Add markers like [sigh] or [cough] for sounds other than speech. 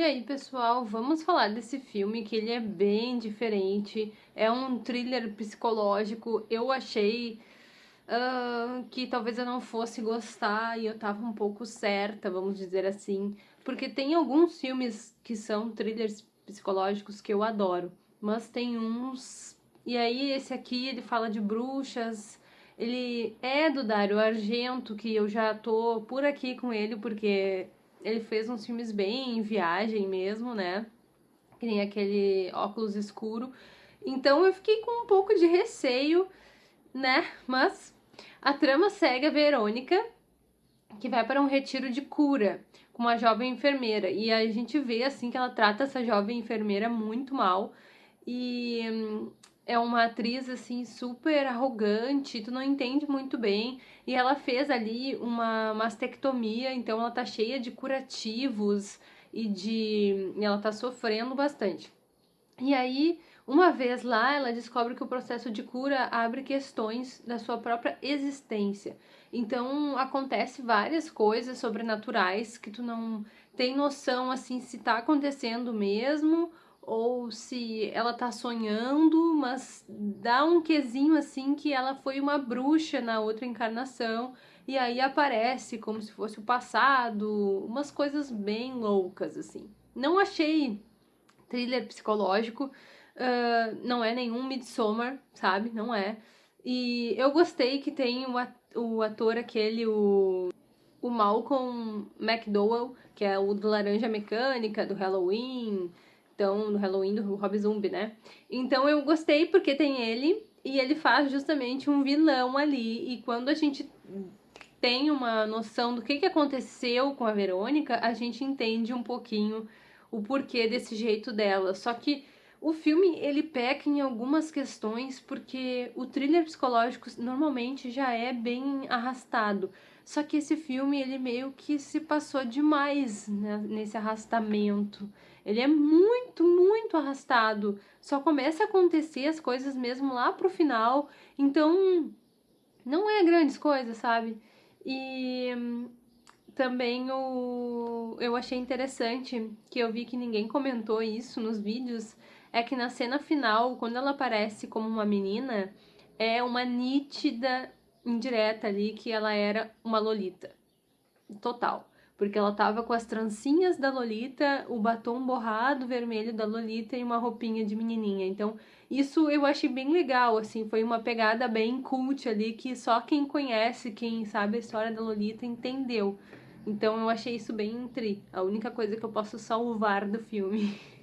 E aí, pessoal, vamos falar desse filme que ele é bem diferente, é um thriller psicológico. Eu achei uh, que talvez eu não fosse gostar e eu tava um pouco certa, vamos dizer assim, porque tem alguns filmes que são thrillers psicológicos que eu adoro, mas tem uns. E aí, esse aqui ele fala de bruxas. Ele é do Dario Argento, que eu já tô por aqui com ele, porque ele fez uns filmes bem em viagem mesmo, né? Que nem aquele óculos escuro. Então eu fiquei com um pouco de receio, né? Mas a trama segue a Verônica, que vai para um retiro de cura com uma jovem enfermeira. E a gente vê assim que ela trata essa jovem enfermeira muito mal. E hum, é uma atriz assim super arrogante, tu não entende muito bem. E ela fez ali uma mastectomia, então ela tá cheia de curativos e de e ela tá sofrendo bastante. E aí, uma vez lá, ela descobre que o processo de cura abre questões da sua própria existência. Então, acontece várias coisas sobrenaturais que tu não tem noção assim se tá acontecendo mesmo ou se ela tá sonhando, mas dá um quesinho assim que ela foi uma bruxa na outra encarnação e aí aparece como se fosse o passado, umas coisas bem loucas assim. Não achei thriller psicológico, uh, não é nenhum Midsommar, sabe? Não é. E eu gostei que tem o ator aquele, o, o Malcolm McDowell, que é o do Laranja Mecânica, do Halloween, então, no Halloween do Rob Zombie, né? Então eu gostei porque tem ele e ele faz justamente um vilão ali. E quando a gente tem uma noção do que, que aconteceu com a Verônica, a gente entende um pouquinho o porquê desse jeito dela. Só que o filme ele peca em algumas questões porque o thriller psicológico normalmente já é bem arrastado. Só que esse filme ele meio que se passou demais né, nesse arrastamento. Ele é muito, muito arrastado. Só começa a acontecer as coisas mesmo lá pro final. Então, não é grandes coisas, sabe? E também o eu achei interessante que eu vi que ninguém comentou isso nos vídeos, é que na cena final, quando ela aparece como uma menina, é uma nítida indireta ali que ela era uma lolita. Total porque ela tava com as trancinhas da Lolita, o batom borrado vermelho da Lolita e uma roupinha de menininha. Então, isso eu achei bem legal, assim, foi uma pegada bem cult ali que só quem conhece, quem sabe a história da Lolita entendeu. Então, eu achei isso bem tri, a única coisa que eu posso salvar do filme. [laughs]